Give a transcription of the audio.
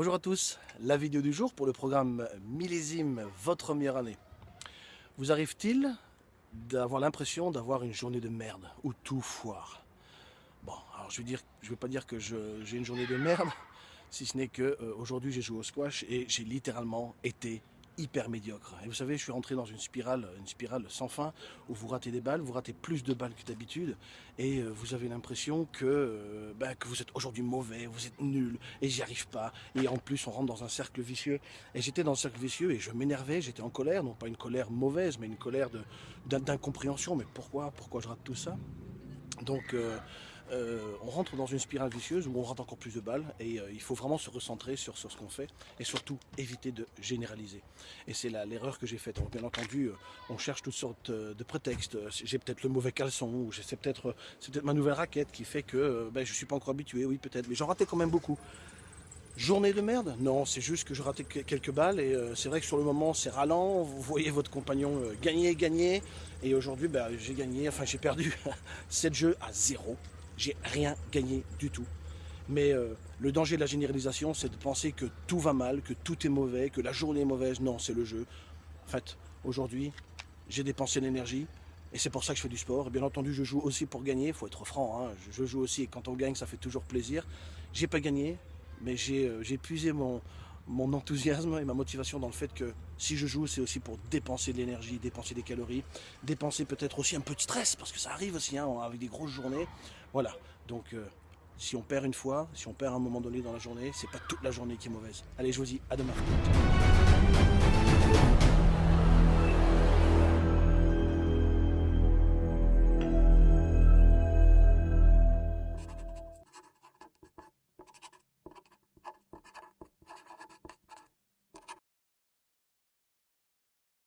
Bonjour à tous, la vidéo du jour pour le programme Millésime Votre meilleure année. Vous arrive-t-il d'avoir l'impression d'avoir une journée de merde où tout foire? Bon, alors je dire, je vais pas dire que j'ai une journée de merde, si ce n'est que euh, aujourd'hui j'ai joué au squash et j'ai littéralement été hyper médiocre. Et vous savez, je suis rentré dans une spirale, une spirale sans fin, où vous ratez des balles, vous ratez plus de balles que d'habitude, et euh, vous avez l'impression que, euh, bah, que vous êtes aujourd'hui mauvais, vous êtes nul, et j'y arrive pas. Et en plus, on rentre dans un cercle vicieux. Et j'étais dans un cercle vicieux, et je m'énervais, j'étais en colère, non pas une colère mauvaise, mais une colère d'incompréhension. Mais pourquoi? Pourquoi je rate tout ça? Donc... Euh, on rentre dans une spirale vicieuse où on rate encore plus de balles et euh, il faut vraiment se recentrer sur, ce qu'on fait et surtout éviter de généraliser. Et c'est l'erreur que j'ai faite. bien entendu, euh, on cherche toutes sortes de prétextes. J'ai peut-être le mauvais caleçon ou c'est peut-être peut ma nouvelle raquette qui fait que ben, je ne suis pas encore habitué, oui peut-être, mais j'en ratais quand même beaucoup. Journée de merde? Non, c'est juste que je ratais quelques balles et c'est vrai que sur le moment c'est ralent, vous voyez votre compagnon gagner, gagner et aujourd'hui ben, j'ai gagné, enfin j'ai perdu 7 jeux à 0 j'ai rien gagné du tout. Mais euh, le danger de la généralisation, c'est de penser que tout va mal, que tout est mauvais, que la journée est mauvaise. Non, c'est le jeu. En fait, aujourd'hui, j'ai dépensé l'énergie, et c'est pour ça que je fais du sport. Et bien entendu, je joue aussi pour gagner, il faut être franc. Hein. Je joue aussi, et quand on gagne, ça fait toujours plaisir. J'ai pas gagné, mais j'ai euh, puisé mon, mon enthousiasme et ma motivation dans le fait que si je joue, c'est aussi pour dépenser de l'énergie, dépenser des calories, dépenser peut-être aussi un peu de stress, parce que ça arrive aussi hein, avec des grosses journées. Voilà, donc euh, si on perd une fois, si on perd à un moment donné dans la journée, c'est pas toute la journée qui est mauvaise. Allez, je vous dis à demain.